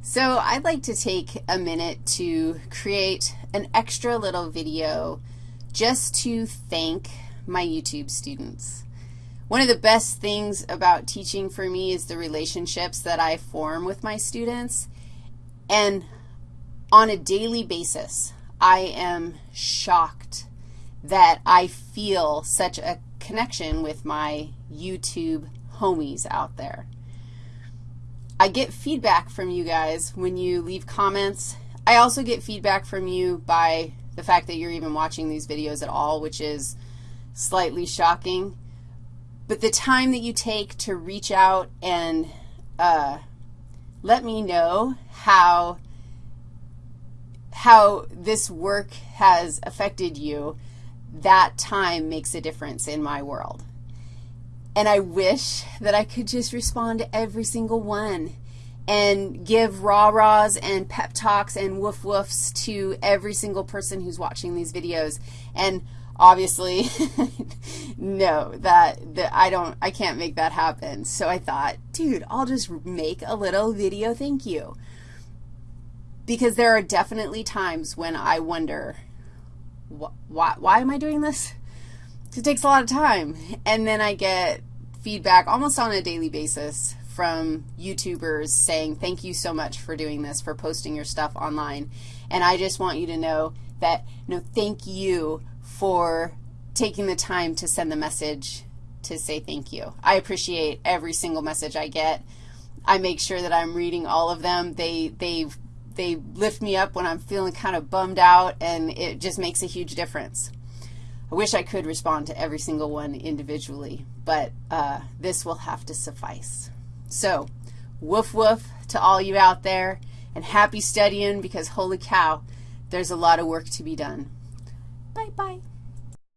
So I'd like to take a minute to create an extra little video just to thank my YouTube students. One of the best things about teaching for me is the relationships that I form with my students, and on a daily basis, I am shocked that I feel such a connection with my YouTube homies out there. I get feedback from you guys when you leave comments. I also get feedback from you by the fact that you're even watching these videos at all, which is slightly shocking. But the time that you take to reach out and uh, let me know how, how this work has affected you, that time makes a difference in my world. And I wish that I could just respond to every single one and give rah-rahs and pep talks and woof-woofs to every single person who's watching these videos. And obviously, no, that, that I don't, I can't make that happen. So I thought, dude, I'll just make a little video thank you. Because there are definitely times when I wonder, wh why, why am I doing this? It takes a lot of time. And then I get feedback almost on a daily basis from YouTubers saying thank you so much for doing this, for posting your stuff online. And I just want you to know that, no, thank you for taking the time to send the message to say thank you. I appreciate every single message I get. I make sure that I'm reading all of them. They, they, they lift me up when I'm feeling kind of bummed out, and it just makes a huge difference. I wish I could respond to every single one individually, but uh, this will have to suffice. So woof woof to all you out there, and happy studying because holy cow, there's a lot of work to be done. Bye-bye.